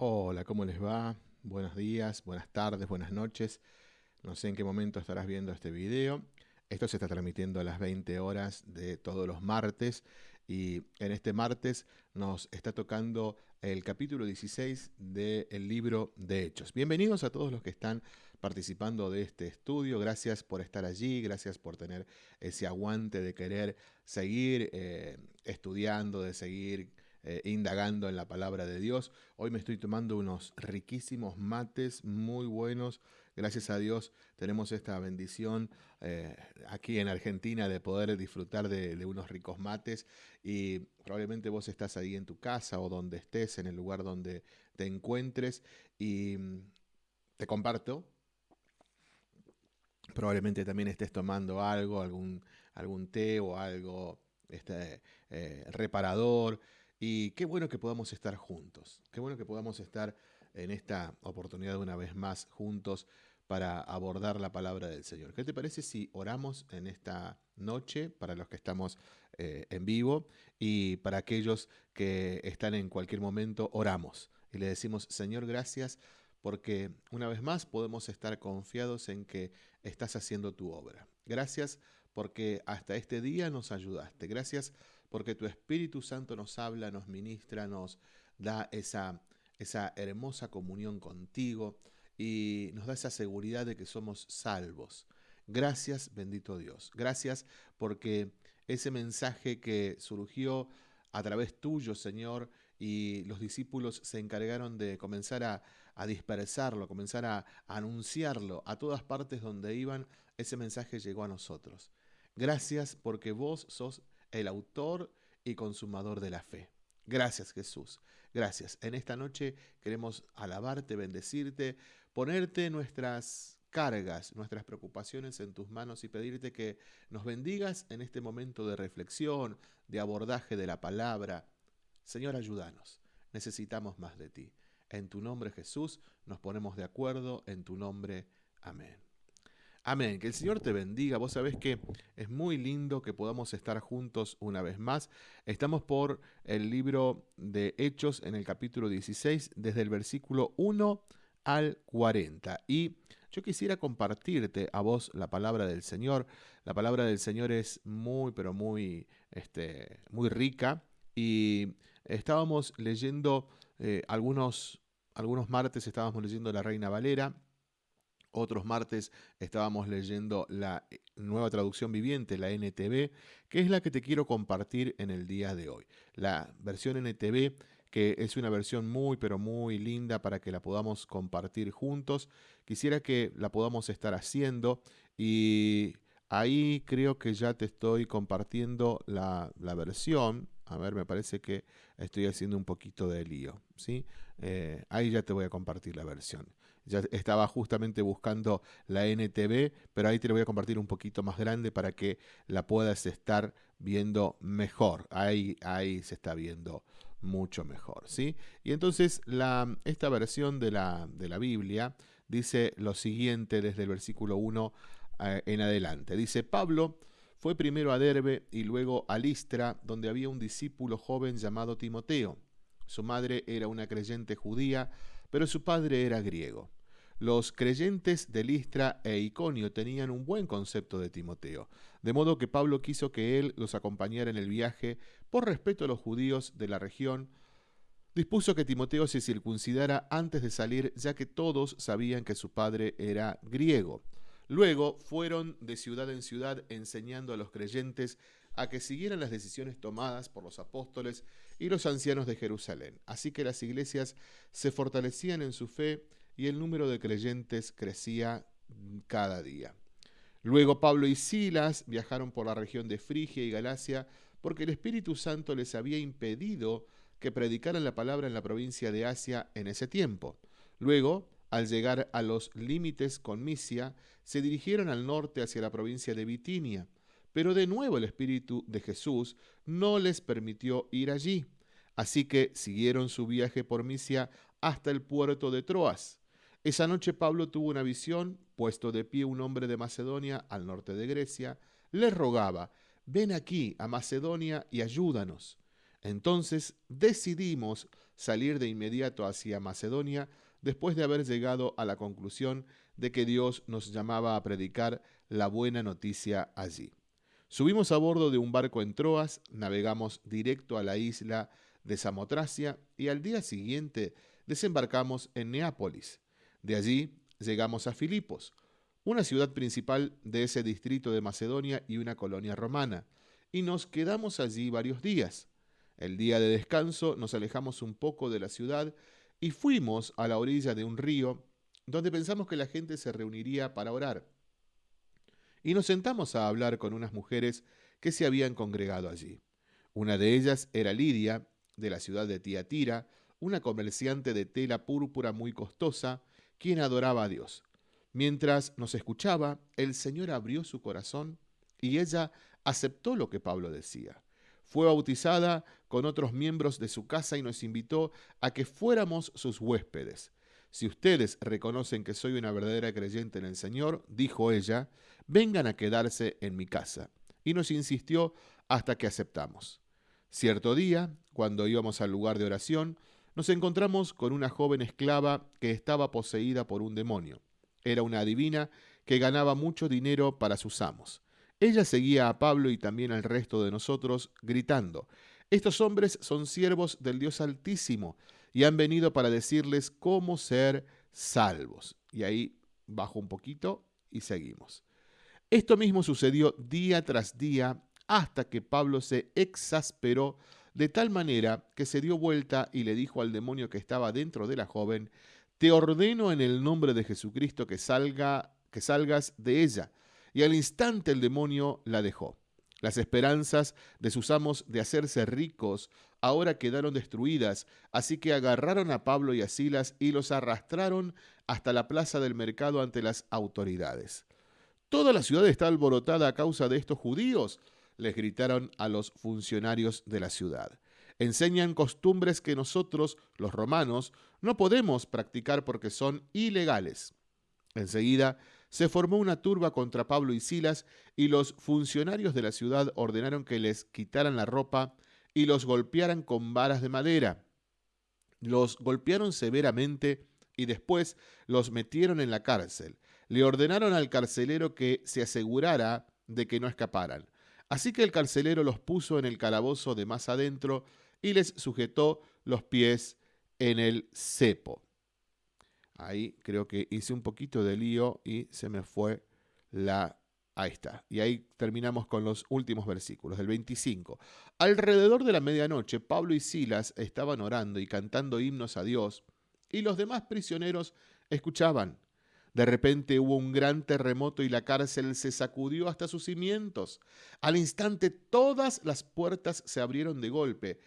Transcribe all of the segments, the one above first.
Hola, ¿cómo les va? Buenos días, buenas tardes, buenas noches. No sé en qué momento estarás viendo este video. Esto se está transmitiendo a las 20 horas de todos los martes y en este martes nos está tocando el capítulo 16 del libro de Hechos. Bienvenidos a todos los que están participando de este estudio. Gracias por estar allí, gracias por tener ese aguante de querer seguir eh, estudiando, de seguir eh, indagando en la palabra de Dios. Hoy me estoy tomando unos riquísimos mates muy buenos. Gracias a Dios tenemos esta bendición eh, aquí en Argentina de poder disfrutar de, unos ricos mates y probablemente vos estás ahí en tu casa o donde estés, en el lugar donde te encuentres y mm, te comparto probablemente también estés tomando algo, algún, algún té o algo este, eh, reparador. Y qué bueno que podamos estar juntos, qué bueno que podamos estar en esta oportunidad una vez más juntos para abordar la palabra del Señor. ¿Qué te parece si oramos en esta noche para los que estamos eh, en vivo y para aquellos que están en cualquier momento, oramos y le decimos, Señor, gracias porque una vez más podemos estar confiados en que estás haciendo tu obra. Gracias porque hasta este día nos ayudaste. Gracias porque tu Espíritu Santo nos habla, nos ministra, nos da esa, esa hermosa comunión contigo y nos da esa seguridad de que somos salvos. Gracias, bendito Dios. Gracias porque ese mensaje que surgió a través tuyo, Señor, y los discípulos se encargaron de comenzar a, dispersarlo, comenzar a anunciarlo a todas partes donde iban, ese mensaje llegó a nosotros. Gracias porque vos sos el autor y consumador de la fe. Gracias Jesús, gracias. En esta noche queremos alabarte, bendecirte, ponerte nuestras cargas, nuestras preocupaciones en tus manos y pedirte que nos bendigas en este momento de reflexión, de abordaje de la palabra. Señor, ayúdanos. Necesitamos más de ti. En tu nombre Jesús nos ponemos de acuerdo, en tu nombre. Amén. Amén. Que el Señor te bendiga. Vos sabés que es muy lindo que podamos estar juntos una vez más. Estamos por el libro de Hechos en el capítulo 16, desde el versículo 1 al 40. Y yo quisiera compartirte a vos la palabra del Señor. La palabra del Señor es muy, pero muy, este, muy rica. Y estábamos leyendo eh, algunos, algunos martes, estábamos leyendo La Reina Valera otros martes estábamos leyendo la eh, nueva traducción viviente, la NTV, que es la que te quiero compartir en el día de hoy. La versión NTV, que es una versión muy, pero muy linda para que la podamos compartir juntos. Quisiera que la podamos estar haciendo y ahí creo que ya te estoy compartiendo la, versión. A ver, me parece que estoy haciendo un poquito de lío. ¿sí? Eh, ahí ya te voy a compartir la versión. Ya estaba justamente buscando la NTV, pero ahí te lo voy a compartir un poquito más grande para que la puedas estar viendo mejor. Ahí, ahí se está viendo mucho mejor, ¿sí? Y entonces esta versión de la, de la Biblia dice lo siguiente desde el versículo 1 eh, en adelante. Dice, Pablo fue primero a Derbe y luego a Listra, donde había un discípulo joven llamado Timoteo. Su madre era una creyente judía, pero su padre era griego. Los creyentes de Listra e Iconio tenían un buen concepto de Timoteo, de modo que Pablo quiso que él los acompañara en el viaje por respeto a los judíos de la región. Dispuso que Timoteo se circuncidara antes de salir, ya que todos sabían que su padre era griego. Luego fueron de ciudad en ciudad enseñando a los creyentes a que siguieran las decisiones tomadas por los apóstoles y los ancianos de Jerusalén. Así que las iglesias se fortalecían en su fe y el número de creyentes crecía cada día. Luego Pablo y Silas viajaron por la región de Frigia y Galacia porque el Espíritu Santo les había impedido que predicaran la palabra en la provincia de Asia en ese tiempo. Luego, al llegar a los límites con Misia, se dirigieron al norte hacia la provincia de Bitinia, pero de nuevo el Espíritu de Jesús no les permitió ir allí. Así que siguieron su viaje por Misia hasta el puerto de Troas. Esa noche Pablo tuvo una visión, puesto de pie un hombre de Macedonia al norte de Grecia, le rogaba, ven aquí a Macedonia y ayúdanos. Entonces decidimos salir de inmediato hacia Macedonia después de haber llegado a la conclusión de que Dios nos llamaba a predicar la buena noticia allí. Subimos a bordo de un barco en Troas, navegamos directo a la isla de Samotracia y al día siguiente desembarcamos en Neápolis. De allí llegamos a Filipos, una ciudad principal de ese distrito de Macedonia y una colonia romana, y nos quedamos allí varios días. El día de descanso nos alejamos un poco de la ciudad y fuimos a la orilla de un río donde pensamos que la gente se reuniría para orar. Y nos sentamos a hablar con unas mujeres que se habían congregado allí. Una de ellas era Lidia, de la ciudad de Tiatira, una comerciante de tela púrpura muy costosa, quien adoraba a Dios. Mientras nos escuchaba, el Señor abrió su corazón y ella aceptó lo que Pablo decía. Fue bautizada con otros miembros de su casa y nos invitó a que fuéramos sus huéspedes. Si ustedes reconocen que soy una verdadera creyente en el Señor, dijo ella, vengan a quedarse en mi casa. Y nos insistió hasta que aceptamos. Cierto día, cuando íbamos al lugar de oración, nos encontramos con una joven esclava que estaba poseída por un demonio. Era una adivina que ganaba mucho dinero para sus amos. Ella seguía a Pablo y también al resto de nosotros, gritando, Estos hombres son siervos del Dios Altísimo y han venido para decirles cómo ser salvos. Y ahí bajo un poquito y seguimos. Esto mismo sucedió día tras día hasta que Pablo se exasperó de tal manera que se dio vuelta y le dijo al demonio que estaba dentro de la joven, te ordeno en el nombre de Jesucristo que salga, que salgas de ella. Y al instante el demonio la dejó. Las esperanzas de sus amos de hacerse ricos ahora quedaron destruidas, así que agarraron a Pablo y a Silas y los arrastraron hasta la plaza del mercado ante las autoridades. Toda la ciudad está alborotada a causa de estos judíos, les gritaron a los funcionarios de la ciudad. Enseñan costumbres que nosotros, los romanos, no podemos practicar porque son ilegales. Enseguida se formó una turba contra Pablo y Silas y los funcionarios de la ciudad ordenaron que les quitaran la ropa y los golpearan con varas de madera. Los golpearon severamente y después los metieron en la cárcel. Le ordenaron al carcelero que se asegurara de que no escaparan. Así que el carcelero los puso en el calabozo de más adentro y les sujetó los pies en el cepo. Ahí creo que hice un poquito de lío y se me fue la... Ahí está. Y ahí terminamos con los últimos versículos, del 25. Alrededor de la medianoche, Pablo y Silas estaban orando y cantando himnos a Dios, y los demás prisioneros escuchaban. De repente hubo un gran terremoto y la cárcel se sacudió hasta sus cimientos. Al instante todas las puertas se abrieron de golpe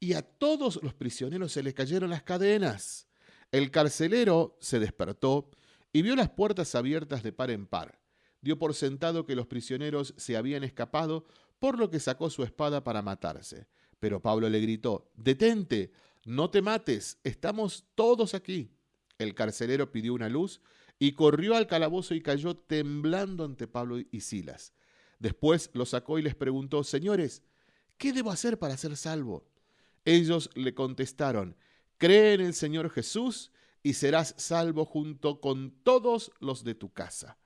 y a todos los prisioneros se les cayeron las cadenas. El carcelero se despertó y vio las puertas abiertas de par en par. Dio por sentado que los prisioneros se habían escapado, por lo que sacó su espada para matarse. Pero Pablo le gritó, Detente, no te mates, estamos todos aquí. El carcelero pidió una luz y corrió al calabozo y cayó temblando ante Pablo y Silas. Después lo sacó y les preguntó, Señores, ¿qué debo hacer para ser salvo? Ellos le contestaron, cree en el Señor Jesús y serás salvo junto con todos los de tu casa.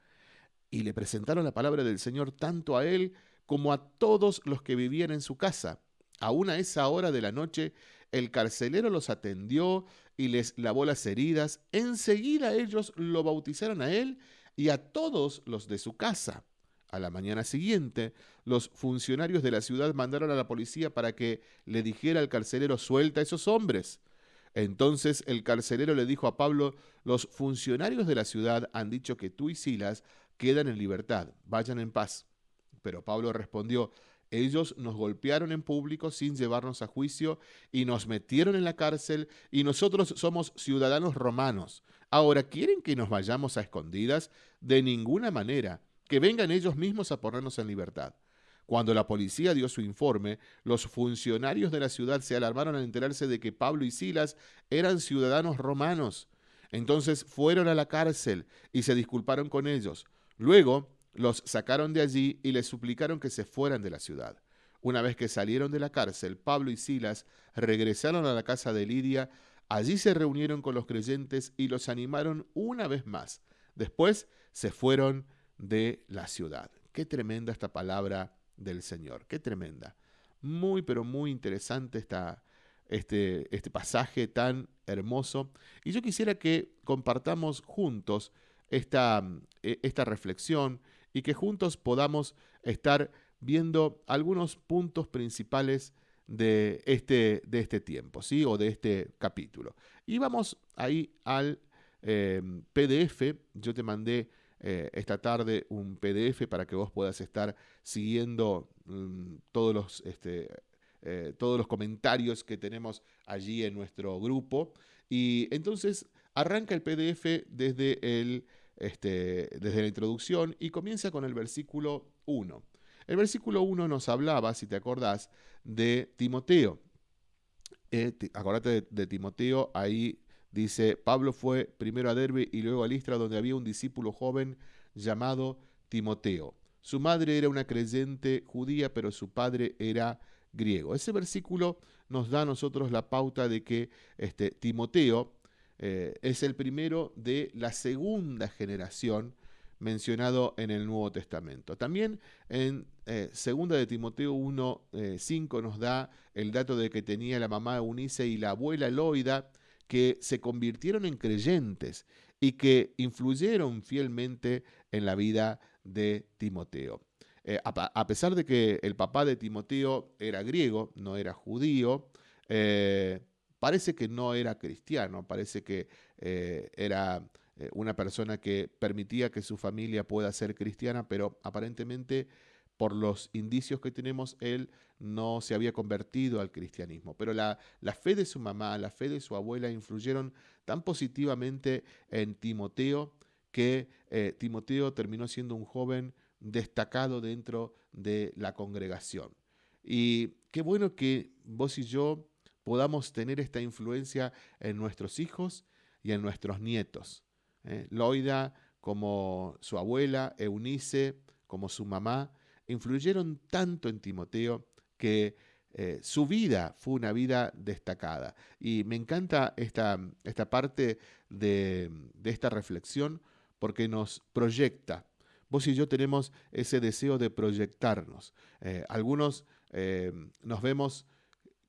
Y le presentaron la palabra del Señor tanto a él como a todos los que vivían en su casa. Aún a esa hora de la noche, el carcelero los atendió y les lavó las heridas. Enseguida ellos lo bautizaron a él y a todos los de su casa. A la mañana siguiente, los funcionarios de la ciudad mandaron a la policía para que le dijera al carcelero suelta a esos hombres. Entonces el carcelero le dijo a Pablo, los funcionarios de la ciudad han dicho que tú y Silas quedan en libertad, vayan en paz. Pero Pablo respondió, ellos nos golpearon en público sin llevarnos a juicio y nos metieron en la cárcel y nosotros somos ciudadanos romanos. Ahora, ¿quieren que nos vayamos a escondidas? De ninguna manera que vengan ellos mismos a ponernos en libertad. Cuando la policía dio su informe, los funcionarios de la ciudad se alarmaron al enterarse de que Pablo y Silas eran ciudadanos romanos. Entonces fueron a la cárcel y se disculparon con ellos. Luego los sacaron de allí y les suplicaron que se fueran de la ciudad. Una vez que salieron de la cárcel, Pablo y Silas regresaron a la casa de Lidia, allí se reunieron con los creyentes y los animaron una vez más. Después se fueron de la ciudad. Qué tremenda esta palabra del Señor, qué tremenda. Muy, pero muy interesante esta, este, este pasaje tan hermoso. Y yo quisiera que compartamos juntos esta, e, esta reflexión y que juntos podamos estar viendo algunos puntos principales de este, de este tiempo, ¿sí? O de este capítulo. Y vamos ahí al eh, PDF. Yo te mandé eh, esta tarde un PDF para que vos puedas estar siguiendo mm, todos, los, este, eh, todos los comentarios que tenemos allí en nuestro grupo. Y entonces arranca el PDF desde, el, este, desde la introducción y comienza con el versículo 1. El versículo 1 nos hablaba, si te acordás, de Timoteo. Eh, acordate de, Timoteo, ahí dice, Pablo fue primero a Derbe y luego a Listra, donde había un discípulo joven llamado Timoteo. Su madre era una creyente judía, pero su padre era griego. Ese versículo nos da a nosotros la pauta de que este, Timoteo eh, es el primero de la segunda generación mencionado en el Nuevo Testamento. También en eh, segunda de Timoteo 1, 5 eh, nos da el dato de que tenía la mamá Eunice y la abuela Loida que se convirtieron en creyentes y que influyeron fielmente en la vida de Timoteo. Eh, a, pesar de que el papá de Timoteo era griego, no era judío, parece que no era cristiano, parece que era eh, una persona que permitía que su familia pueda ser cristiana, pero aparentemente por los indicios que tenemos, él no se había convertido al cristianismo. Pero la, fe de su mamá, la fe de su abuela influyeron tan positivamente en Timoteo que eh, Timoteo terminó siendo un joven destacado dentro de la congregación. Y qué bueno que vos y yo podamos tener esta influencia en nuestros hijos y en nuestros nietos. ¿eh? Loida como su abuela, Eunice como su mamá, influyeron tanto en Timoteo que eh, su vida fue una vida destacada. Y me encanta esta, esta parte de, esta reflexión porque nos proyecta. Vos y yo tenemos ese deseo de proyectarnos. Eh, algunos nos vemos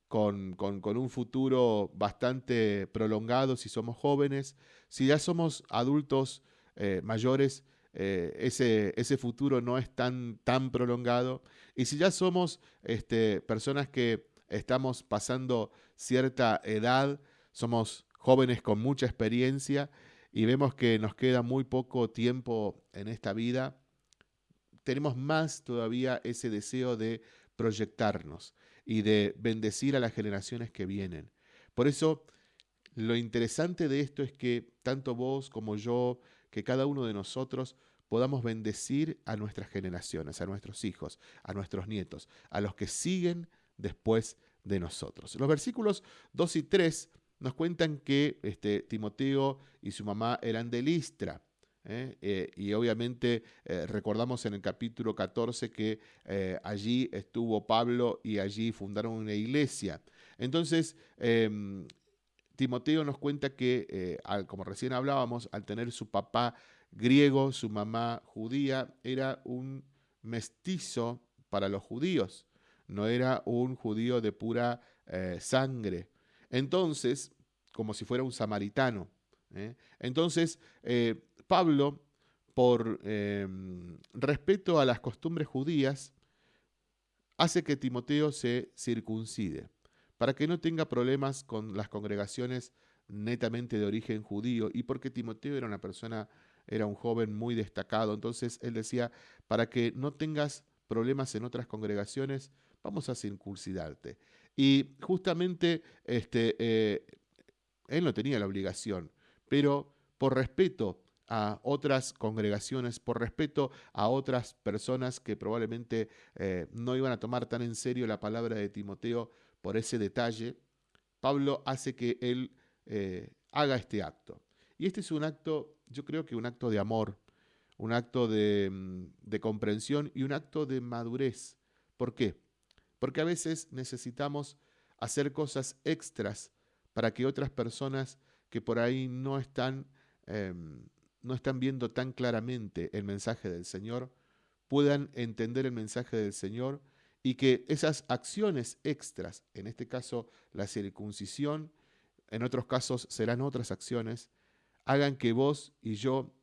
con, un futuro bastante prolongado si somos jóvenes. Si ya somos adultos eh, mayores, eh, ese, ese, futuro no es tan, tan prolongado. Y si ya somos este, personas que estamos pasando cierta edad, somos jóvenes con mucha experiencia y vemos que nos queda muy poco tiempo en esta vida, tenemos más todavía ese deseo de proyectarnos y de bendecir a las generaciones que vienen. Por eso, lo interesante de esto es que tanto vos como yo, que cada uno de nosotros podamos bendecir a nuestras generaciones, a nuestros hijos, a nuestros nietos, a los que siguen después de nosotros. Los versículos 2 y 3 nos cuentan que este, Timoteo y su mamá eran de Listra. ¿Eh? Eh, y obviamente eh, recordamos en el capítulo 14 que allí estuvo Pablo y allí fundaron una iglesia. Entonces, em, Timoteo nos cuenta que, como recién hablábamos, al tener su papá griego, su mamá judía, era un mestizo para los judíos, no era un judío de pura sangre. Entonces, como si fuera un samaritano. Entonces, Pablo, por em, respeto a las costumbres judías, hace que Timoteo se circuncide, para que no tenga problemas con las congregaciones netamente de origen judío, y porque Timoteo era una persona, era un joven muy destacado, entonces él decía, para que no tengas problemas en otras congregaciones, vamos a circuncidarte. Y justamente este, eh, él no tenía la obligación, pero por respeto a otras congregaciones, por respeto a otras personas que probablemente eh, no iban a tomar tan en serio la palabra de Timoteo por ese detalle, Pablo hace que él eh, haga este acto. Y este es un acto, yo creo que un acto de amor, un acto de, mm, de comprensión y un acto de madurez. ¿Por qué? porque a veces necesitamos hacer cosas extras para que otras personas que por ahí no están, em, no están viendo tan claramente el mensaje del Señor, puedan entender el mensaje del Señor y que esas acciones extras, en este caso la circuncisión, en otros casos serán otras acciones, hagan que vos y yo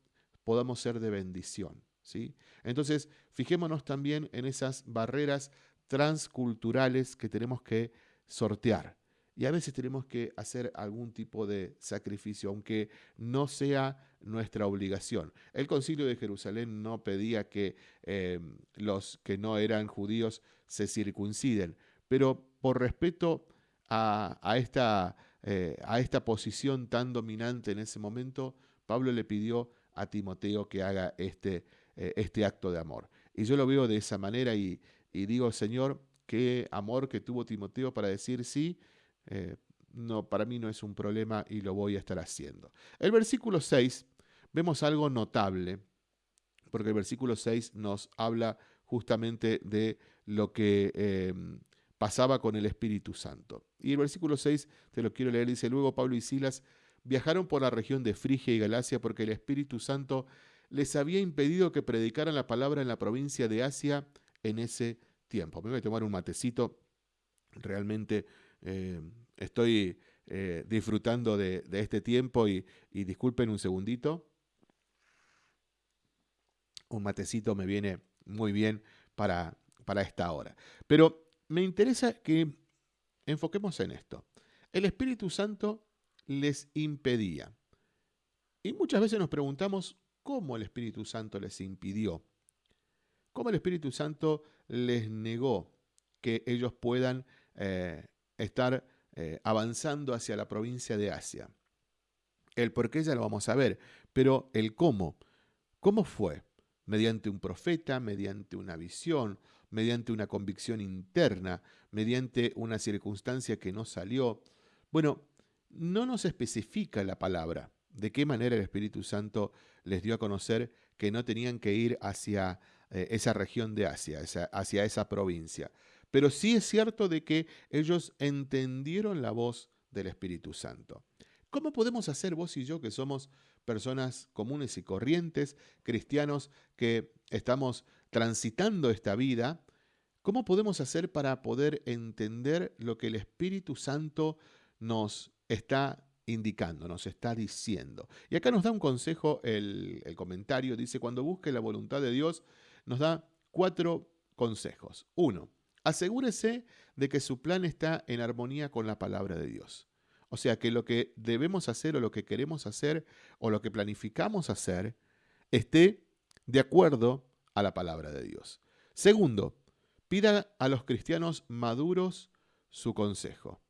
podamos ser de bendición. ¿sí? Entonces, fijémonos también en esas barreras transculturales que tenemos que sortear. Y a veces tenemos que hacer algún tipo de sacrificio, aunque no sea nuestra obligación. El concilio de Jerusalén no pedía que eh, los que no eran judíos se circunciden, pero por respeto a, esta, eh, a esta posición tan dominante en ese momento, Pablo le pidió a Timoteo que haga este, eh, este acto de amor. Y yo lo veo de esa manera y, y digo, Señor, qué amor que tuvo Timoteo para decir sí, eh, no, para mí no es un problema y lo voy a estar haciendo. El versículo 6, vemos algo notable, porque el versículo 6 nos habla justamente de lo que em, pasaba con el Espíritu Santo. Y el versículo 6, te lo quiero leer, dice, luego Pablo y Silas viajaron por la región de Frigia y Galacia porque el Espíritu Santo les había impedido que predicaran la palabra en la provincia de Asia en ese tiempo. Me voy a tomar un matecito. Realmente eh, estoy eh, disfrutando de, este tiempo y, disculpen un segundito. Un matecito me viene muy bien para, esta hora. Pero me interesa que enfoquemos en esto. El Espíritu Santo les impedía. Y muchas veces nos preguntamos cómo el Espíritu Santo les impidió. Cómo el Espíritu Santo les negó que ellos puedan eh, estar eh, avanzando hacia la provincia de Asia. El por qué ya lo vamos a ver, pero el cómo. ¿Cómo fue? Mediante un profeta, mediante una visión, mediante una convicción interna, mediante una circunstancia que no salió. Bueno, no nos especifica la palabra de qué manera el Espíritu Santo les dio a conocer que no tenían que ir hacia eh, esa región de Asia, hacia esa provincia. Pero sí es cierto de que ellos entendieron la voz del Espíritu Santo. ¿Cómo podemos hacer vos y yo que somos personas comunes y corrientes, cristianos que estamos transitando esta vida? ¿Cómo podemos hacer para poder entender lo que el Espíritu Santo nos está indicando, nos está diciendo? Y acá nos da un consejo el, el comentario, dice, cuando busque la voluntad de Dios, nos da cuatro consejos. Uno, asegúrese de que su plan está en armonía con la palabra de Dios. O sea, que lo que debemos hacer o lo que queremos hacer o lo que planificamos hacer esté de acuerdo a la palabra de Dios. Segundo, pida a los cristianos maduros su consejo.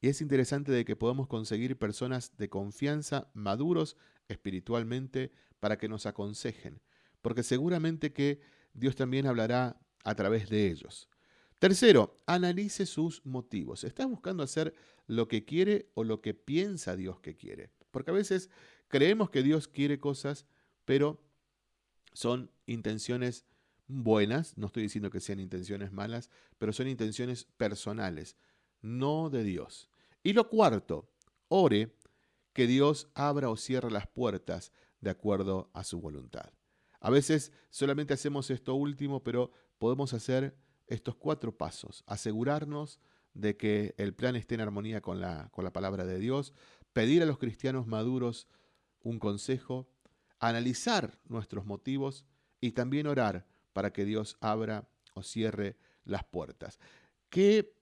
Y es interesante de que podamos conseguir personas de confianza, maduros espiritualmente, para que nos aconsejen, porque seguramente que Dios también hablará a través de ellos. Tercero, analice sus motivos. ¿Estás buscando hacer lo que quiere o lo que piensa Dios que quiere? Porque a veces creemos que Dios quiere cosas, pero son intenciones buenas, no estoy diciendo que sean intenciones malas, pero son intenciones personales, no de Dios. Y lo cuarto, ore que Dios abra o cierre las puertas de acuerdo a su voluntad. A veces solamente hacemos esto último, pero podemos hacer estos cuatro pasos. Asegurarnos de que el plan esté en armonía con la, con la palabra de Dios, pedir a los cristianos maduros un consejo, analizar nuestros motivos y también orar para que Dios abra o cierre las puertas. Qué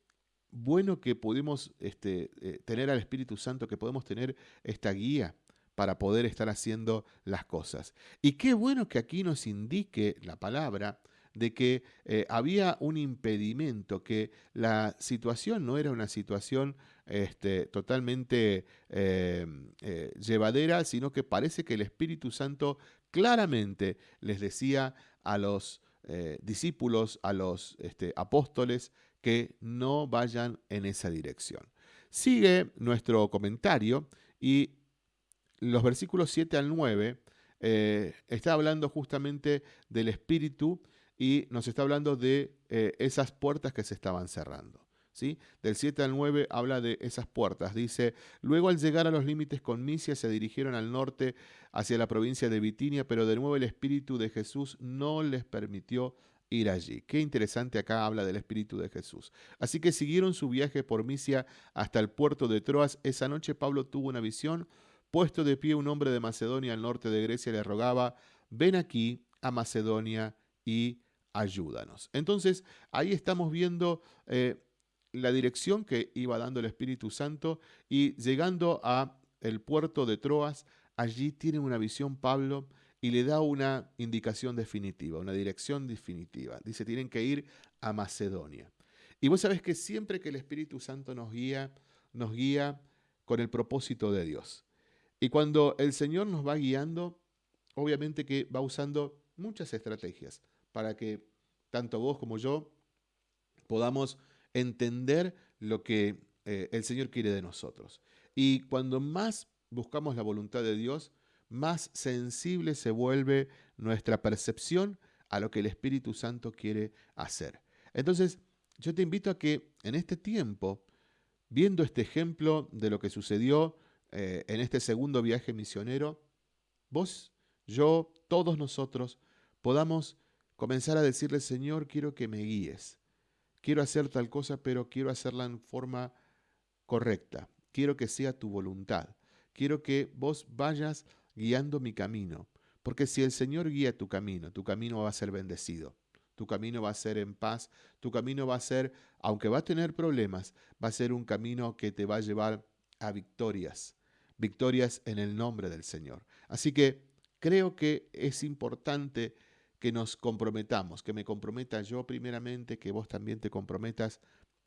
bueno que pudimos este, eh, tener al Espíritu Santo, que podemos tener esta guía para poder estar haciendo las cosas. Y qué bueno que aquí nos indique la palabra de que eh, había un impedimento, que la situación no era una situación este, totalmente eh, eh, llevadera, sino que parece que el Espíritu Santo claramente les decía a los discípulos, a los este, apóstoles, que no vayan en esa dirección. Sigue nuestro comentario y los versículos 7 al 9 eh, está hablando justamente del Espíritu y nos está hablando de eh, esas puertas que se estaban cerrando. ¿sí? Del 7 al 9 habla de esas puertas. Dice, luego al llegar a los límites con Misia se dirigieron al norte hacia la provincia de Bitinia, pero de nuevo el Espíritu de Jesús no les permitió ir allí. Qué interesante acá habla del Espíritu de Jesús. Así que siguieron su viaje por Misia hasta el puerto de Troas. Esa noche Pablo tuvo una visión. Puesto de pie un hombre de Macedonia al norte de Grecia le rogaba, ven aquí a Macedonia y ayúdanos. Entonces, ahí estamos viendo eh, la dirección que iba dando el Espíritu Santo y llegando a el puerto de Troas, allí tiene una visión Pablo y le da una indicación definitiva, una dirección definitiva. Dice, tienen que ir a Macedonia. Y vos sabés que siempre que el Espíritu Santo nos guía, nos guía con el propósito de Dios. Y cuando el Señor nos va guiando, obviamente que va usando muchas estrategias para que tanto vos como yo podamos entender lo que eh, el Señor quiere de nosotros. Y cuando más buscamos la voluntad de Dios, más sensible se vuelve nuestra percepción a lo que el Espíritu Santo quiere hacer. Entonces, yo te invito a que en este tiempo, viendo este ejemplo de lo que sucedió eh, en este segundo viaje misionero, vos, yo, todos nosotros podamos comenzar a decirle, Señor, quiero que me guíes. Quiero hacer tal cosa, pero quiero hacerla en forma correcta. Quiero que sea tu voluntad. Quiero que vos vayas guiando mi camino. Porque si el Señor guía tu camino, tu camino va a ser bendecido. Tu camino va a ser en paz. Tu camino va a ser, aunque va a tener problemas, va a ser un camino que te va a llevar a victorias. Victorias en el nombre del Señor. Así que creo que es importante que nos comprometamos, que me comprometa yo primeramente, que vos también te comprometas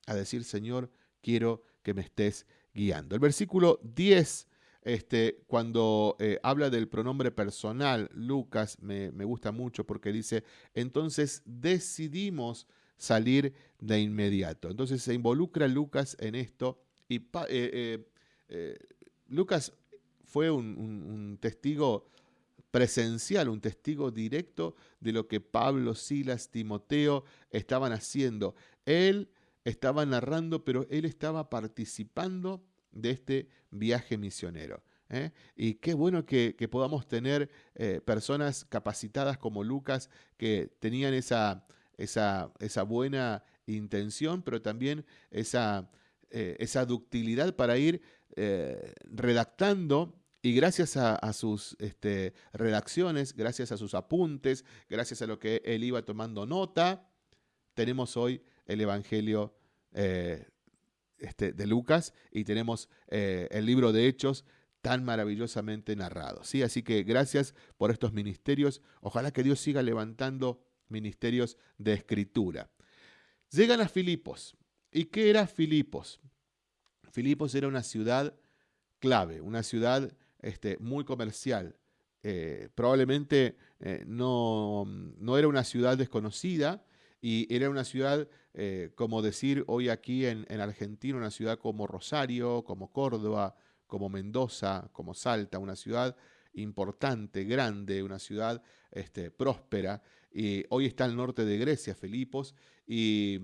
a decir, Señor, quiero que me estés guiando. El versículo 10, este, cuando eh, habla del pronombre personal, Lucas me, gusta mucho porque dice, entonces decidimos salir de inmediato. Entonces se involucra Lucas en esto y eh, eh, Lucas fue un testigo presencial, un testigo directo de lo que Pablo, Silas, Timoteo estaban haciendo. Él estaba narrando, pero él estaba participando de este viaje misionero. ¿eh? Y qué bueno que, podamos tener eh, personas capacitadas como Lucas que tenían esa, esa, buena intención, pero también esa, eh, esa ductilidad para ir redactando y gracias a, sus este, redacciones, gracias a sus apuntes, gracias a lo que él iba tomando nota, tenemos hoy el Evangelio eh, este, de Lucas y tenemos eh, el libro de Hechos tan maravillosamente narrado. ¿sí? Así que gracias por estos ministerios. Ojalá que Dios siga levantando ministerios de escritura. Llegan a Filipos. ¿Y qué era Filipos? Filipos era una ciudad clave, una ciudad este, muy comercial. Eh, probablemente eh, no, no, era una ciudad desconocida y era una ciudad, eh, como decir hoy aquí en, Argentina, una ciudad como Rosario, como Córdoba, como Mendoza, como Salta, una ciudad importante, grande, una ciudad este, próspera. Y hoy está al norte de Grecia, Filipos, y,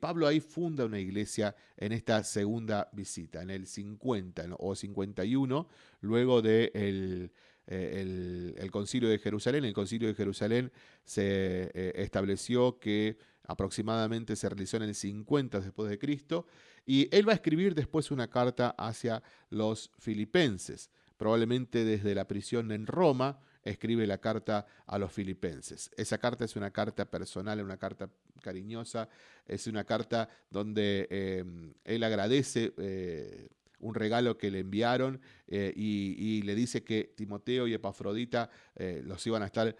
Pablo ahí funda una iglesia en esta segunda visita, en el 50 o 51, luego del de eh, el, concilio de Jerusalén. El concilio de Jerusalén se eh, estableció que aproximadamente se realizó en el 50 después de Cristo, y él va a escribir después una carta hacia los filipenses, probablemente desde la prisión en Roma, escribe la carta a los filipenses. Esa carta es una carta personal, una carta cariñosa, es una carta donde em, él agradece eh, un regalo que le enviaron eh, y, le dice que Timoteo y Epafrodita eh, los iban a estar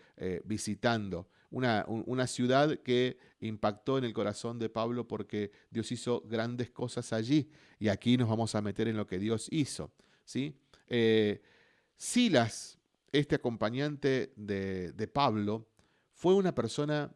visitando. Una, una, ciudad que impactó en el corazón de Pablo porque Dios hizo grandes cosas allí y aquí nos vamos a meter en lo que Dios hizo. ¿sí? Silas este acompañante de, Pablo fue una persona,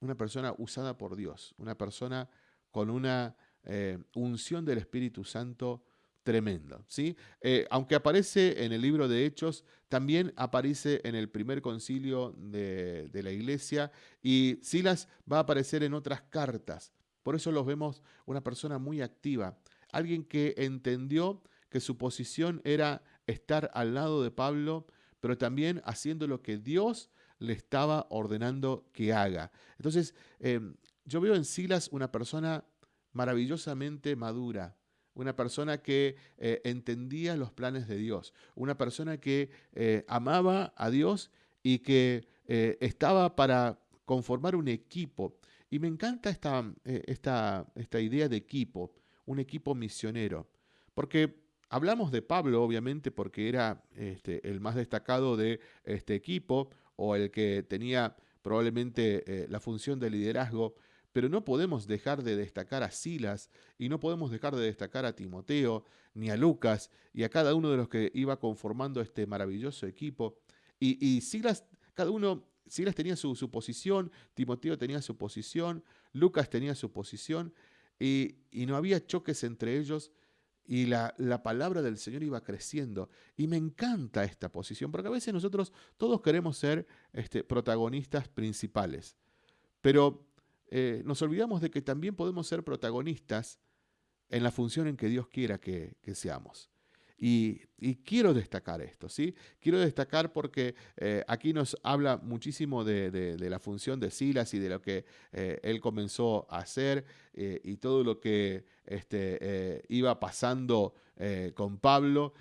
una persona usada por Dios, una persona con una eh, unción del Espíritu Santo tremendo. ¿sí? Eh, aunque aparece en el libro de Hechos, también aparece en el primer concilio de, la iglesia y Silas va a aparecer en otras cartas. Por eso los vemos una persona muy activa, alguien que entendió que su posición era estar al lado de Pablo, pero también haciendo lo que Dios le estaba ordenando que haga. Entonces, em, yo veo en Silas una persona maravillosamente madura, una persona que eh, entendía los planes de Dios, una persona que eh, amaba a Dios y que eh, estaba para conformar un equipo. Y me encanta esta, esta, esta idea de equipo, un equipo misionero, porque hablamos de Pablo, obviamente, porque era este, el más destacado de este equipo o el que tenía probablemente la función de liderazgo pero no podemos dejar de destacar a Silas y no podemos dejar de destacar a Timoteo ni a Lucas y a cada uno de los que iba conformando este maravilloso equipo. Y, Silas, cada uno, Silas tenía su, posición, Timoteo tenía su posición, Lucas tenía su posición y, no había choques entre ellos y la, la, palabra del Señor iba creciendo. Y me encanta esta posición, porque a veces nosotros todos queremos ser este, protagonistas principales, pero eh, nos olvidamos de que también podemos ser protagonistas en la función en que Dios quiera que, seamos. Y, quiero destacar esto, ¿sí? Quiero destacar porque eh, aquí nos habla muchísimo de, la función de Silas y de lo que eh, él comenzó a hacer y todo lo que este, iba pasando con Pablo,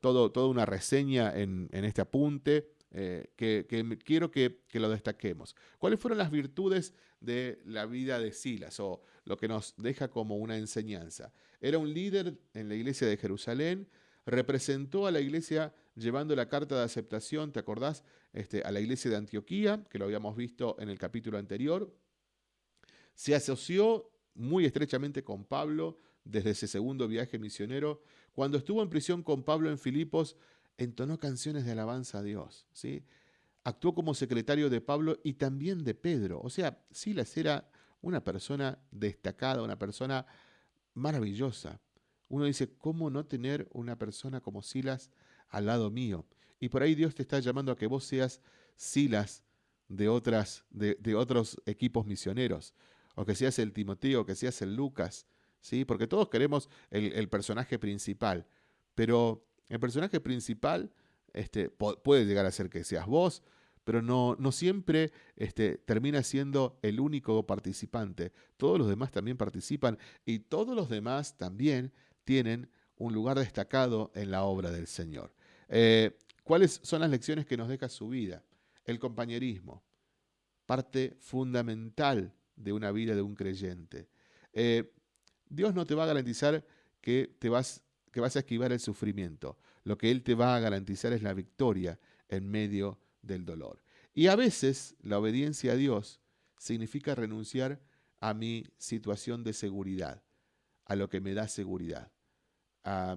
todo, toda una reseña en este apunte. Eh, que, quiero que, lo destaquemos. ¿Cuáles fueron las virtudes de la vida de Silas o lo que nos deja como una enseñanza? Era un líder en la iglesia de Jerusalén, representó a la iglesia llevando la carta de aceptación, ¿te acordás? Este, a la iglesia de Antioquía, que lo habíamos visto en el capítulo anterior. Se asoció muy estrechamente con Pablo desde ese segundo viaje misionero. Cuando estuvo en prisión con Pablo en Filipos, entonó canciones de alabanza a Dios, ¿sí? Actuó como secretario de Pablo y también de Pedro. O sea, Silas era una persona destacada, una persona maravillosa. Uno dice, ¿cómo no tener una persona como Silas al lado mío? Y por ahí Dios te está llamando a que vos seas Silas de, otras, de, otros equipos misioneros, o que seas el Timoteo, que seas el Lucas, ¿sí? Porque todos queremos el, el personaje principal, pero el personaje principal este, puede llegar a ser que seas vos, pero no, no siempre este, termina siendo el único participante. Todos los demás también participan y todos los demás también tienen un lugar destacado en la obra del Señor. Eh, ¿Cuáles son las lecciones que nos deja su vida? El compañerismo, parte fundamental de una vida de un creyente. Eh, Dios no te va a garantizar que te vas que vas a esquivar el sufrimiento. Lo que Él te va a garantizar es la victoria en medio del dolor. Y a veces la obediencia a Dios significa renunciar a mi situación de seguridad, a lo que me da seguridad. Ah,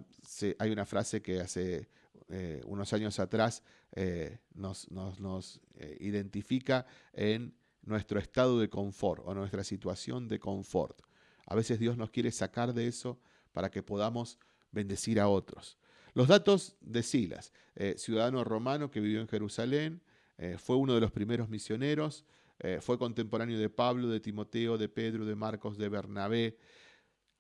hay una frase que hace eh, unos años atrás eh, nos, nos, eh, identifica en nuestro estado de confort o nuestra situación de confort. A veces Dios nos quiere sacar de eso para que podamos bendecir a otros. Los datos de Silas, ciudadano romano que vivió en Jerusalén, fue uno de los primeros misioneros, fue contemporáneo de Pablo, de Timoteo, de Pedro, de Marcos, de Bernabé.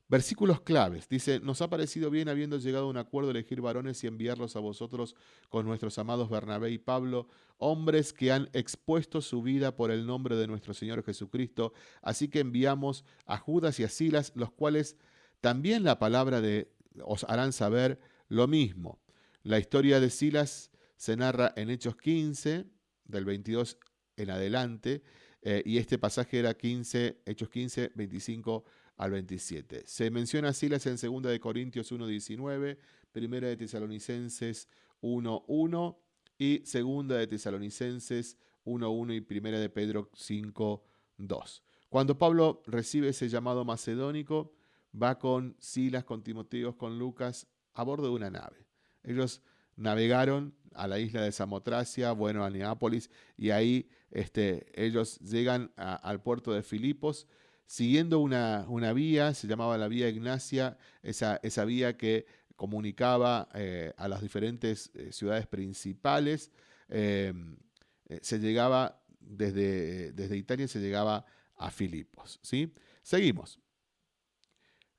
Versículos claves. Dice, nos ha parecido bien habiendo llegado a un acuerdo elegir varones y enviarlos a vosotros con nuestros amados Bernabé y Pablo, hombres que han expuesto su vida por el nombre de nuestro Señor Jesucristo. Así que enviamos a Judas y a Silas, los cuales también la palabra de os harán saber lo mismo. La historia de Silas se narra en Hechos 15, del 22 en adelante, eh, y este pasaje era 15, Hechos 15, 25 al 27. Se menciona Silas en 2 de Corintios 1, 19, 1 de Tesalonicenses 1, 1 y 2 de Tesalonicenses 1, 1 y 1 de Pedro 5, 2. Cuando Pablo recibe ese llamado macedónico, va con Silas, con Timoteo, con Lucas a bordo de una nave. Ellos navegaron a la isla de Samotracia, bueno, a Neápolis, y ahí este, ellos llegan al puerto de Filipos, siguiendo una, una, vía, se llamaba la vía Ignacia, esa, esa vía que comunicaba a las diferentes ciudades principales. se llegaba desde, desde Italia, se llegaba a Filipos. ¿sí? Seguimos.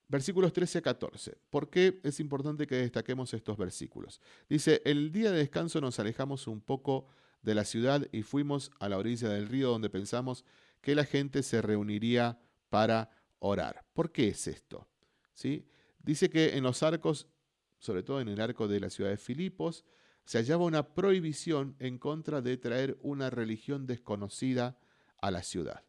Versículos 13 a 14. ¿Por qué es importante que destaquemos estos versículos? Dice, el día de descanso nos alejamos un poco de la ciudad y fuimos a la orilla del río donde pensamos que la gente se reuniría para orar. ¿Por qué es esto? ¿Sí? Dice que en los arcos, sobre todo en el arco de la ciudad de Filipos, se hallaba una prohibición en contra de traer una religión desconocida a la ciudad.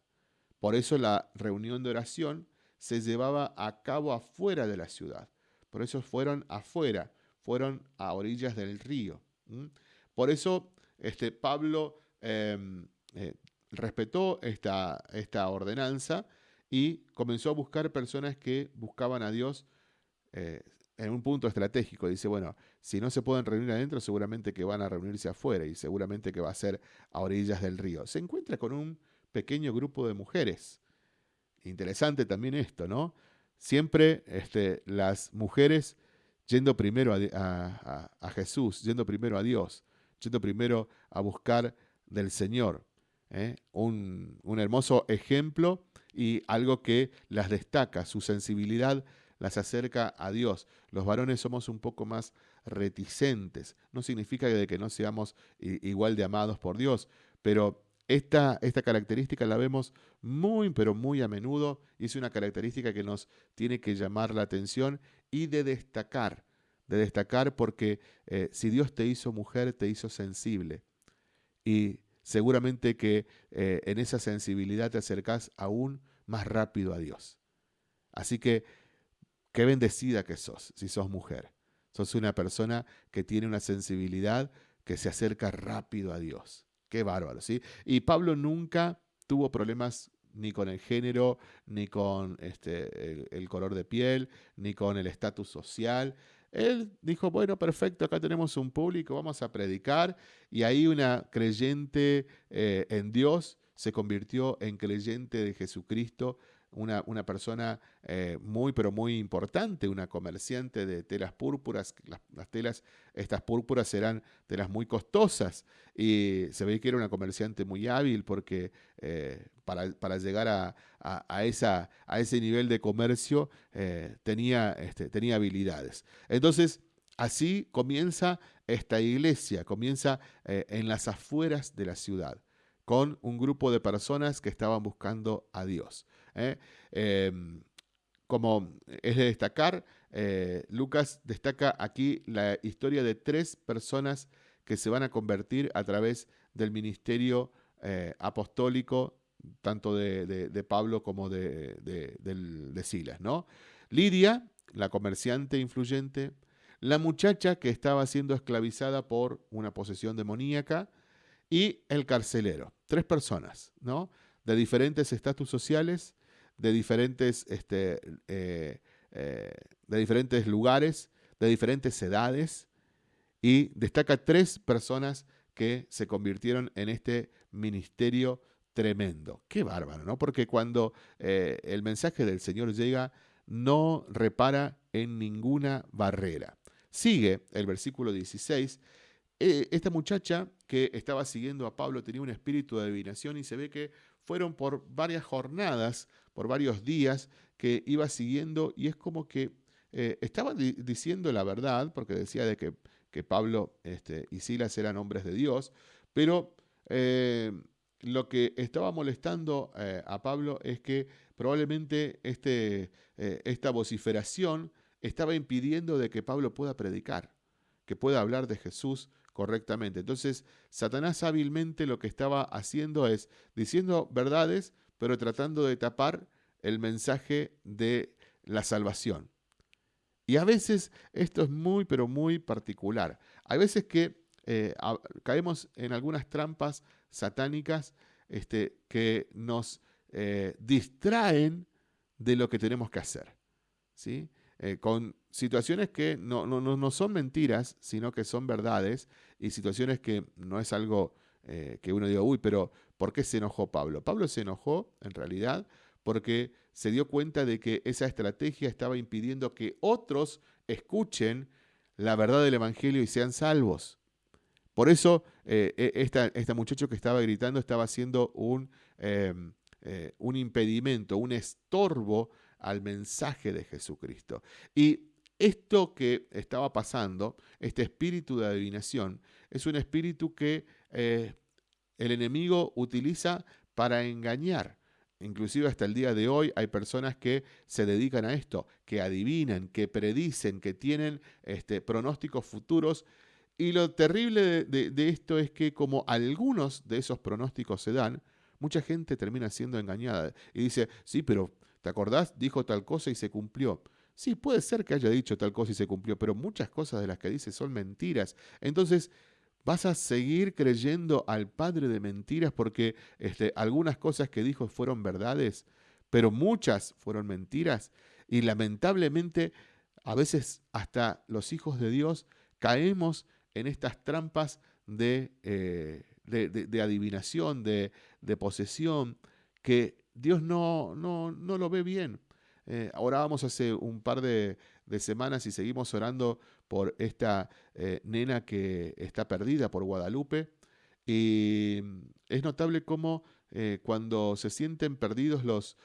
Por eso la reunión de oración se llevaba a cabo afuera de la ciudad. Por eso fueron afuera, fueron a orillas del río. Por eso este, Pablo em, eh, respetó esta, esta, ordenanza y comenzó a buscar personas que buscaban a Dios eh, en un punto estratégico. Dice, bueno, si no se pueden reunir adentro, seguramente que van a reunirse afuera y seguramente que va a ser a orillas del río. Se encuentra con un pequeño grupo de mujeres interesante también esto, ¿no? Siempre este, las mujeres yendo primero a, Jesús, yendo primero a Dios, yendo primero a buscar del Señor. ¿Eh? Un, un, hermoso ejemplo y algo que las destaca, su sensibilidad las acerca a Dios. Los varones somos un poco más reticentes. No significa de que no seamos igual de amados por Dios, pero esta, esta, característica la vemos muy, pero muy a menudo y es una característica que nos tiene que llamar la atención y de destacar, de destacar porque eh, si Dios te hizo mujer, te hizo sensible y seguramente que eh, en esa sensibilidad te acercás aún más rápido a Dios. Así que qué bendecida que sos si sos mujer. Sos una persona que tiene una sensibilidad que se acerca rápido a Dios. Qué bárbaro, ¿sí? Y Pablo nunca tuvo problemas ni con el género, ni con este, el, color de piel, ni con el estatus social. Él dijo, bueno, perfecto, acá tenemos un público, vamos a predicar. Y ahí una creyente eh, en Dios se convirtió en creyente de Jesucristo una, persona eh, muy, pero muy importante, una comerciante de telas púrpuras. Las, telas, estas púrpuras eran telas muy costosas y se ve que era una comerciante muy hábil porque eh, para, llegar a, esa, a, ese nivel de comercio eh, tenía, este, tenía habilidades. Entonces, así comienza esta iglesia, comienza en las afueras de la ciudad con un grupo de personas que estaban buscando a Dios. ¿Eh? Em, como es de destacar, eh, Lucas destaca aquí la historia de tres personas que se van a convertir a través del ministerio eh, apostólico, tanto de, Pablo como de, de, Silas. ¿no? Lidia, la comerciante influyente, la muchacha que estaba siendo esclavizada por una posesión demoníaca y el carcelero. Tres personas, ¿no? De diferentes estatus sociales, de diferentes, este, eh, eh, de diferentes lugares, de diferentes edades, y destaca tres personas que se convirtieron en este ministerio tremendo. Qué bárbaro, ¿no? Porque cuando eh, el mensaje del Señor llega, no repara en ninguna barrera. Sigue el versículo 16. esta muchacha que estaba siguiendo a Pablo tenía un espíritu de adivinación y se ve que fueron por varias jornadas por varios días que iba siguiendo y es como que eh, estaba diciendo la verdad, porque decía de que, que Pablo este, y Silas eran hombres de Dios, pero eh, lo que estaba molestando eh, a Pablo es que probablemente este, esta vociferación estaba impidiendo de que Pablo pueda predicar, que pueda hablar de Jesús correctamente. Entonces, Satanás hábilmente lo que estaba haciendo es diciendo verdades, pero tratando de tapar el mensaje de la salvación. Y a veces esto es muy, pero muy particular. Hay veces que eh, caemos en algunas trampas satánicas este, que nos eh, distraen de lo que tenemos que hacer. ¿sí? Eh, con situaciones que no, no, no, son mentiras, sino que son verdades, y situaciones que no es algo que uno diga, uy, pero ¿Por qué se enojó Pablo? Pablo se enojó, en realidad, porque se dio cuenta de que esa estrategia estaba impidiendo que otros escuchen la verdad del Evangelio y sean salvos. Por eso eh, e, esta, este muchacho que estaba gritando estaba haciendo un, em, eh, un impedimento, un estorbo al mensaje de Jesucristo. Y esto que estaba pasando, este espíritu de adivinación, es un espíritu que eh, el enemigo utiliza para engañar. Inclusive hasta el día de hoy hay personas que se dedican a esto, que adivinan, que predicen, que tienen este, pronósticos futuros. Y lo terrible de, de esto es que como algunos de esos pronósticos se dan, mucha gente termina siendo engañada y dice, sí, pero ¿te acordás? Dijo tal cosa y se cumplió. Sí, puede ser que haya dicho tal cosa y se cumplió, pero muchas cosas de las que dice son mentiras. Entonces, vas a seguir creyendo al padre de mentiras porque este, algunas cosas que dijo fueron verdades, pero muchas fueron mentiras. Y lamentablemente, a veces hasta los hijos de Dios caemos en estas trampas de, eh, de, adivinación, de, posesión, que Dios no, no, no lo ve bien. Eh, orábamos hace un par de, semanas y seguimos orando por esta eh, nena que está perdida por Guadalupe. Y es notable cómo eh, cuando se sienten perdidos los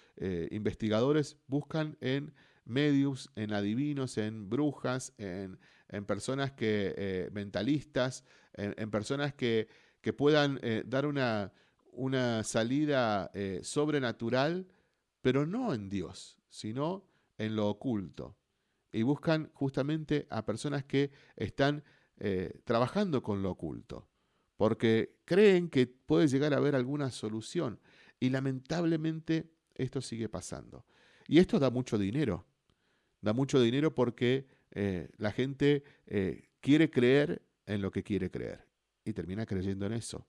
investigadores buscan en medios, en adivinos, en brujas, en, personas que, mentalistas, en, personas que, que puedan dar una, una salida sobrenatural, pero no en Dios, sino en lo oculto. Y buscan justamente a personas que están eh, trabajando con lo oculto, porque creen que puede llegar a haber alguna solución. Y lamentablemente esto sigue pasando. Y esto da mucho dinero. Da mucho dinero porque eh, la gente eh, quiere creer en lo que quiere creer y termina creyendo en eso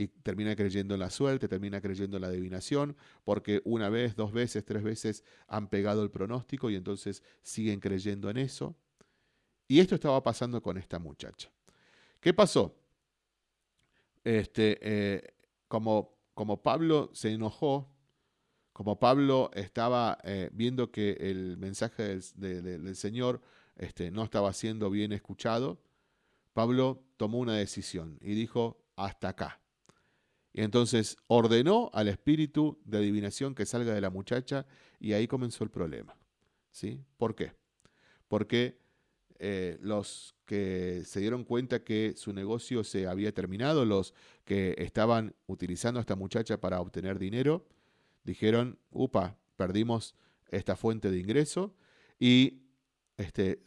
y termina creyendo en la suerte, termina creyendo en la adivinación, porque una vez, dos veces, tres veces han pegado el pronóstico y entonces siguen creyendo en eso. Y esto estaba pasando con esta muchacha. ¿Qué pasó? Este, eh, como, como Pablo se enojó, como Pablo estaba eh, viendo que el mensaje del, Señor este, no estaba siendo bien escuchado, Pablo tomó una decisión y dijo, hasta acá. Y entonces ordenó al espíritu de adivinación que salga de la muchacha y ahí comenzó el problema. ¿Sí? ¿Por qué? Porque eh, los que se dieron cuenta que su negocio se había terminado, los que estaban utilizando a esta muchacha para obtener dinero, dijeron, upa, perdimos esta fuente de ingreso y este,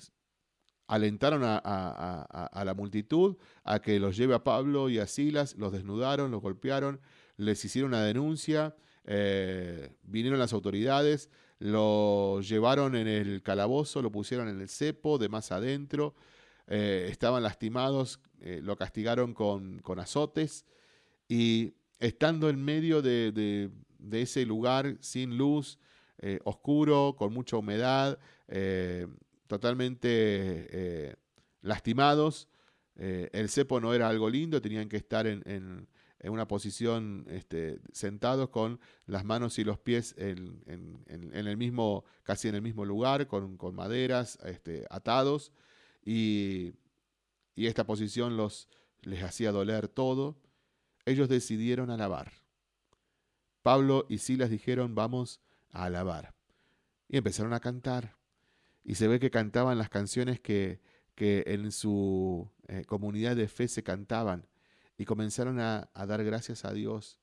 alentaron a, la multitud a que los lleve a Pablo y a Silas, los desnudaron, los golpearon, les hicieron una denuncia, eh, vinieron las autoridades, lo llevaron en el calabozo, lo pusieron en el cepo de más adentro, eh, estaban lastimados, eh, lo castigaron con, azotes y estando en medio de, ese lugar sin luz, oscuro, con mucha humedad, totalmente eh, lastimados. Eh, el cepo no era algo lindo, tenían que estar en, una posición este, sentados con las manos y los pies en, el mismo, casi en el mismo lugar, con, maderas este, atados. Y, y, esta posición los, les hacía doler todo. Ellos decidieron alabar. Pablo y Silas dijeron, vamos a alabar. Y empezaron a cantar y se ve que cantaban las canciones que, en su eh, comunidad de fe se cantaban y comenzaron a, dar gracias a Dios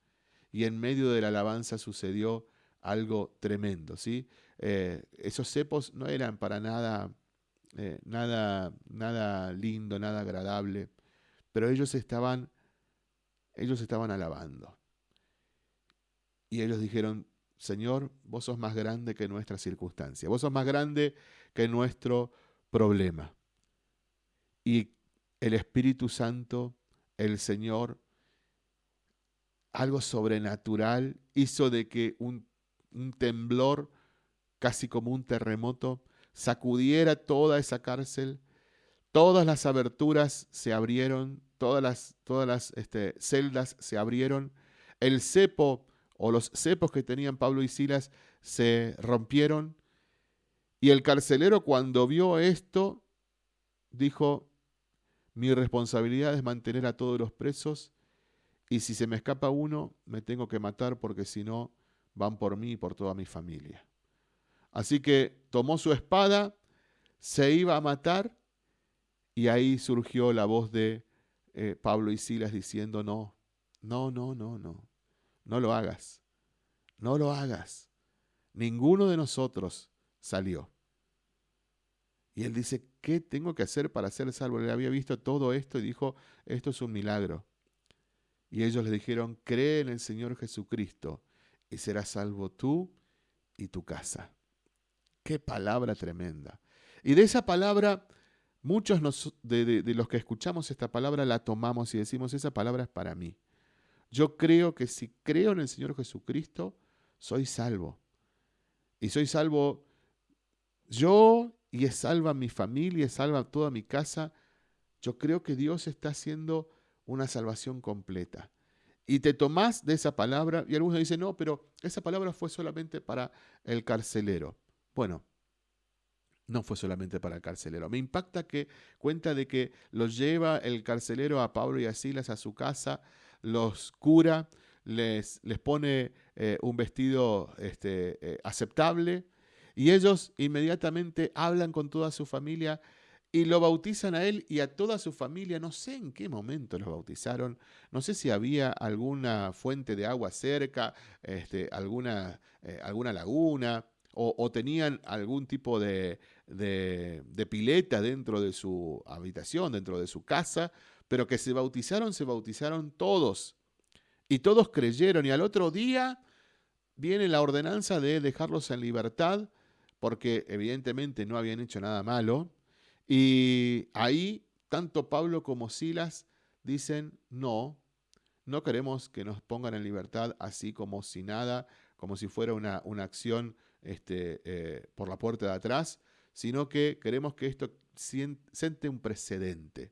y en medio de la alabanza sucedió algo tremendo, ¿sí? Eh, esos cepos no eran para nada, eh, nada, nada lindo, nada agradable, pero ellos estaban, ellos estaban alabando. Y ellos dijeron, Señor, vos sos más grande que nuestra circunstancia, vos sos más grande que nuestro problema. Y el Espíritu Santo, el Señor, algo sobrenatural hizo de que un, temblor, casi como un terremoto, sacudiera toda esa cárcel, todas las aberturas se abrieron, todas las, todas las este, celdas se abrieron, el cepo o los cepos que tenían Pablo y Silas se rompieron, y el carcelero cuando vio esto, dijo, mi responsabilidad es mantener a todos los presos y si se me escapa uno, me tengo que matar porque si no, van por mí y por toda mi familia. Así que tomó su espada, se iba a matar y ahí surgió la voz de eh, Pablo y Silas diciendo, no, no, no, no, no, no lo hagas, no lo hagas. Ninguno de nosotros salió. Y él dice, ¿qué tengo que hacer para ser salvo? Él había visto todo esto y dijo, esto es un milagro. Y ellos le dijeron, cree en el Señor Jesucristo y serás salvo tú y tu casa. Qué palabra tremenda. Y de esa palabra, muchos de, de los que escuchamos esta palabra la tomamos y decimos, esa palabra es para mí. Yo creo que si creo en el Señor Jesucristo, soy salvo. Y soy salvo yo y es salva mi familia, es salva toda mi casa. Yo creo que Dios está haciendo una salvación completa. Y te tomás de esa palabra y algunos dicen, no, pero esa palabra fue solamente para el carcelero. Bueno, no fue solamente para el carcelero. Me impacta que cuenta de que los lleva el carcelero a Pablo y a Silas a su casa, los cura, les, les pone eh, un vestido este, eh, aceptable y ellos inmediatamente hablan con toda su familia y lo bautizan a él y a toda su familia. No sé en qué momento los bautizaron, no sé si había alguna fuente de agua cerca, este, alguna, eh, alguna laguna. O, tenían algún tipo de, de pileta dentro de su habitación, dentro de su casa, pero que se bautizaron, se bautizaron todos. Y todos creyeron. Y al otro día viene la ordenanza de dejarlos en libertad, porque evidentemente no habían hecho nada malo. Y ahí tanto Pablo como Silas dicen, no, no queremos que nos pongan en libertad así como si nada, como si fuera una, una acción este, eh, por la puerta de atrás, sino que queremos que esto siente un precedente.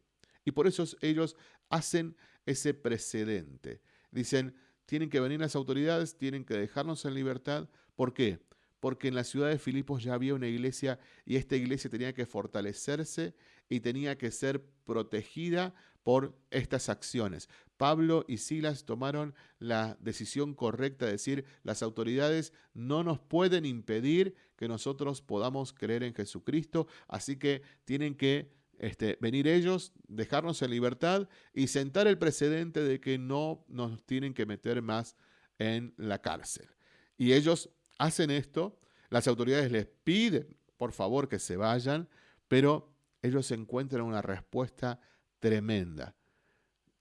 Y por eso ellos hacen ese precedente. Dicen, tienen que venir las autoridades, tienen que dejarnos en libertad. ¿Por qué? Porque en la ciudad de Filipos ya había una iglesia y esta iglesia tenía que fortalecerse y tenía que ser protegida por estas acciones. Pablo y Silas tomaron la decisión correcta de decir, las autoridades no nos pueden impedir que nosotros podamos creer en Jesucristo, así que tienen que este, venir ellos, dejarnos en libertad y sentar el precedente de que no nos tienen que meter más en la cárcel. Y ellos hacen esto, las autoridades les piden, por favor, que se vayan, pero ellos encuentran una respuesta tremenda.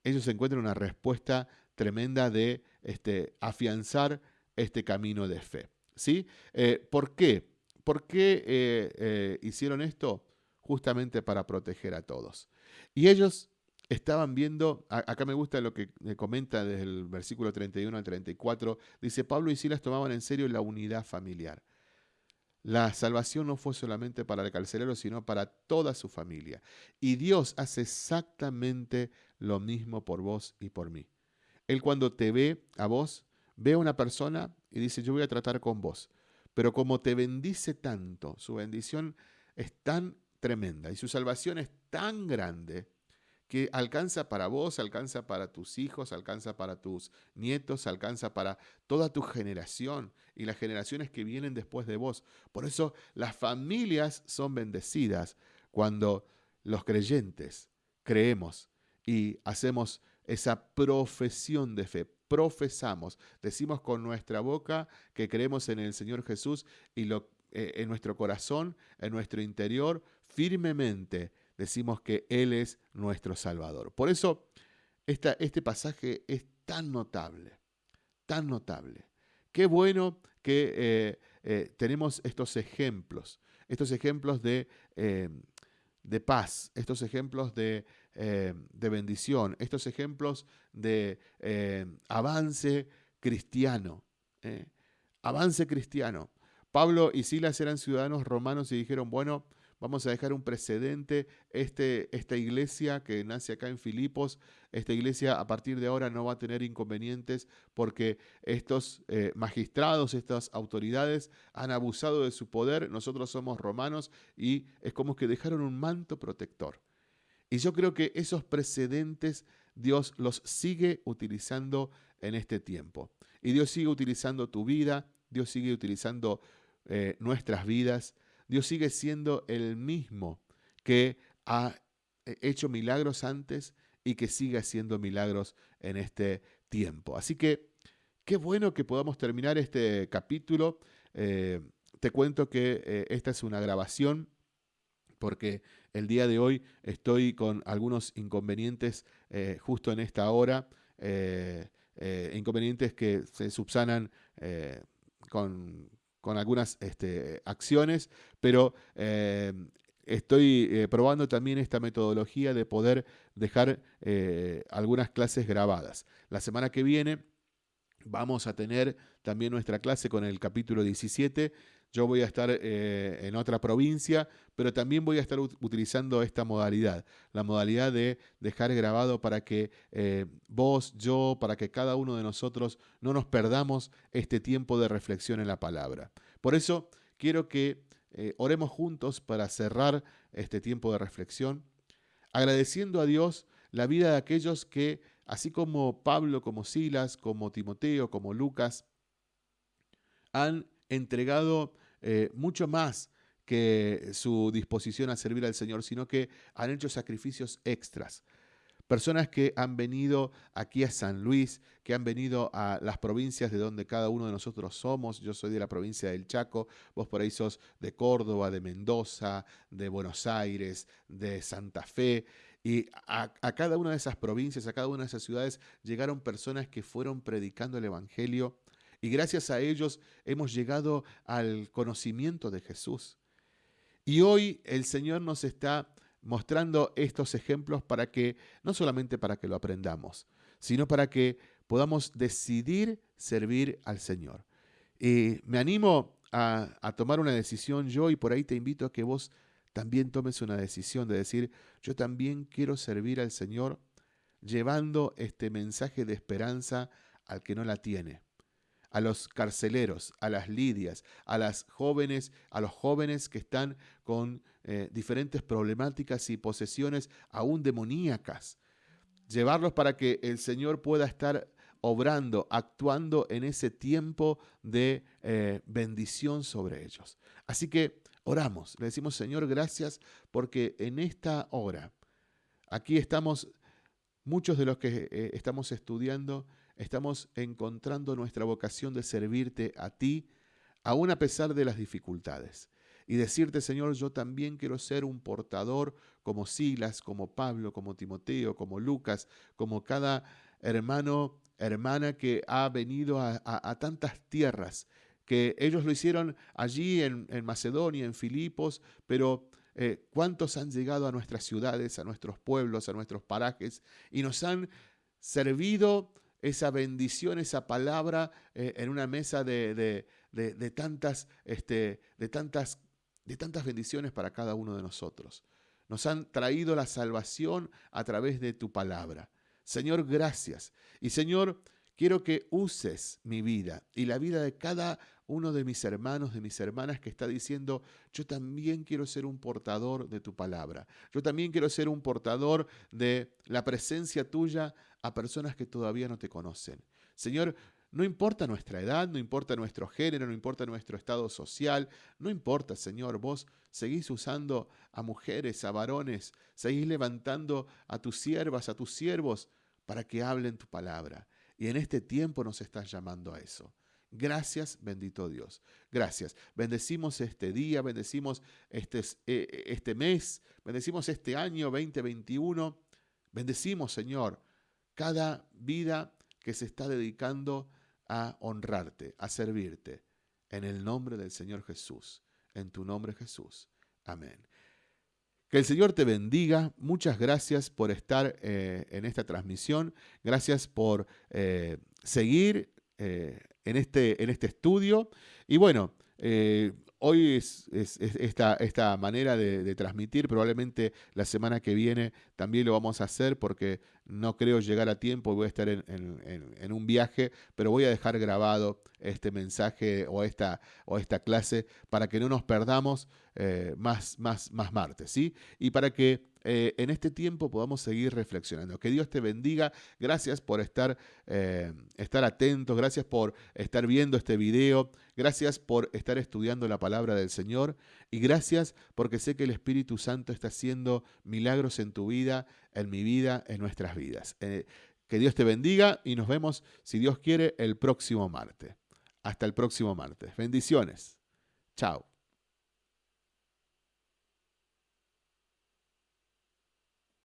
Ellos encuentran una respuesta tremenda de este, afianzar este camino de fe. ¿sí? Eh, ¿Por qué? ¿Por qué eh, eh, hicieron esto? Justamente para proteger a todos. Y ellos estaban viendo, acá me gusta lo que comenta desde el versículo 31 al 34, dice, Pablo y Silas tomaban en serio la unidad familiar. La salvación no fue solamente para el carcelero, sino para toda su familia. Y Dios hace exactamente lo mismo por vos y por mí. Él cuando te ve a vos, ve a una persona y dice, yo voy a tratar con vos. Pero como te bendice tanto, su bendición es tan tremenda y su salvación es tan grande que alcanza para vos, alcanza para tus hijos, alcanza para tus nietos, alcanza para toda tu generación y las generaciones que vienen después de vos. Por eso las familias son bendecidas cuando los creyentes creemos y hacemos esa profesión de fe. Profesamos, decimos con nuestra boca que creemos en el Señor Jesús y lo, eh, en nuestro corazón, en nuestro interior, firmemente decimos que Él es nuestro Salvador. Por eso este pasaje es tan notable, tan notable. Qué bueno que eh, eh, tenemos estos ejemplos, estos ejemplos de, de paz, estos ejemplos de, de, bendición, estos ejemplos de avance cristiano. avance cristiano. Pablo y Silas eran ciudadanos romanos y dijeron, bueno, vamos a dejar un precedente. Este, esta iglesia que nace acá en Filipos, esta iglesia a partir de ahora no va a tener inconvenientes porque estos eh, magistrados, estas autoridades han abusado de su poder. Nosotros somos romanos y es como que dejaron un manto protector. Y yo creo que esos precedentes Dios los sigue utilizando en este tiempo. Y Dios sigue utilizando tu vida, Dios sigue utilizando eh, nuestras vidas, Dios sigue siendo el mismo que ha eh, hecho milagros antes y que sigue haciendo milagros en este tiempo. Así que qué bueno que podamos terminar este capítulo. Eh, te cuento que esta es una grabación porque el día de hoy estoy con algunos inconvenientes justo en esta hora. Inconvenientes que se subsanan eh, con, algunas este, acciones, pero eh, estoy probando también esta metodología de poder dejar algunas clases grabadas. La semana que viene vamos a tener también nuestra clase con el capítulo 17 yo voy a estar eh, en otra provincia, pero también voy a estar utilizando esta modalidad, la modalidad de dejar grabado para que eh, vos, yo, para que cada uno de nosotros no nos perdamos este tiempo de reflexión en la palabra. Por eso quiero que eh, oremos juntos para cerrar este tiempo de reflexión, agradeciendo a Dios la vida de aquellos que, así como Pablo, como Silas, como Timoteo, como Lucas, han entregado eh, mucho más que su disposición a servir al Señor, sino que han hecho sacrificios extras. Personas que han venido aquí a San Luis, que han venido a las provincias de donde cada uno de nosotros somos. Yo soy de la provincia del Chaco, vos por ahí sos de Córdoba, de Mendoza, de Buenos Aires, de Santa Fe. Y a, a, cada una de esas provincias, a cada una de esas ciudades, llegaron personas que fueron predicando el Evangelio y gracias a ellos hemos llegado al conocimiento de Jesús. Y hoy el Señor nos está mostrando estos ejemplos para que, no solamente para que lo aprendamos, sino para que podamos decidir servir al Señor. Y me animo a, a, tomar una decisión yo y por ahí te invito a que vos también tomes una decisión de decir, yo también quiero servir al Señor llevando este mensaje de esperanza al que no la tiene a los carceleros, a las lidias, a las jóvenes, a los jóvenes que están con eh, diferentes problemáticas y posesiones aún demoníacas. Llevarlos para que el Señor pueda estar obrando, actuando en ese tiempo de eh, bendición sobre ellos. Así que oramos, le decimos Señor, gracias porque en esta hora, aquí estamos, muchos de los que eh, estamos estudiando, estamos encontrando nuestra vocación de servirte a ti, aún a pesar de las dificultades. Y decirte, Señor, yo también quiero ser un portador como Silas, como Pablo, como Timoteo, como Lucas, como cada hermano, hermana que ha venido a, tantas tierras, que ellos lo hicieron allí en, Macedonia, en Filipos, pero eh, cuántos han llegado a nuestras ciudades, a nuestros pueblos, a nuestros parajes, y nos han servido esa bendición, esa palabra eh, en una mesa de, tantas, este, de, tantas, de tantas bendiciones para cada uno de nosotros. Nos han traído la salvación a través de tu palabra. Señor, gracias. Y Señor, quiero que uses mi vida y la vida de cada uno de mis hermanos, de mis hermanas que está diciendo, yo también quiero ser un portador de tu palabra. Yo también quiero ser un portador de la presencia tuya a personas que todavía no te conocen. Señor, no importa nuestra edad, no importa nuestro género, no importa nuestro estado social, no importa, Señor, vos seguís usando a mujeres, a varones, seguís levantando a tus siervas, a tus siervos, para que hablen tu palabra. Y en este tiempo nos estás llamando a eso. Gracias, bendito Dios. Gracias. Bendecimos este día, bendecimos este, eh, este mes, bendecimos este año 2021. Bendecimos, Señor, cada vida que se está dedicando a honrarte, a servirte. En el nombre del Señor Jesús, en tu nombre Jesús. Amén. Que el Señor te bendiga. Muchas gracias por estar eh, en esta transmisión. Gracias por eh, seguir eh, en, este, en este estudio. Y bueno, Hoy es, esta, esta, manera de, transmitir, probablemente la semana que viene también lo vamos a hacer porque no creo llegar a tiempo, voy a estar en, un viaje, pero voy a dejar grabado este mensaje o esta, o esta clase para que no nos perdamos eh, más, más, más martes, ¿sí? Y para que eh, en este tiempo podamos seguir reflexionando. Que Dios te bendiga. Gracias por estar, eh, estar atentos. Gracias por estar viendo este video. Gracias por estar estudiando la palabra del Señor. Y gracias porque sé que el Espíritu Santo está haciendo milagros en tu vida, en mi vida, en nuestras vidas. Eh, que Dios te bendiga y nos vemos, si Dios quiere, el próximo martes. Hasta el próximo martes. Bendiciones. Chao.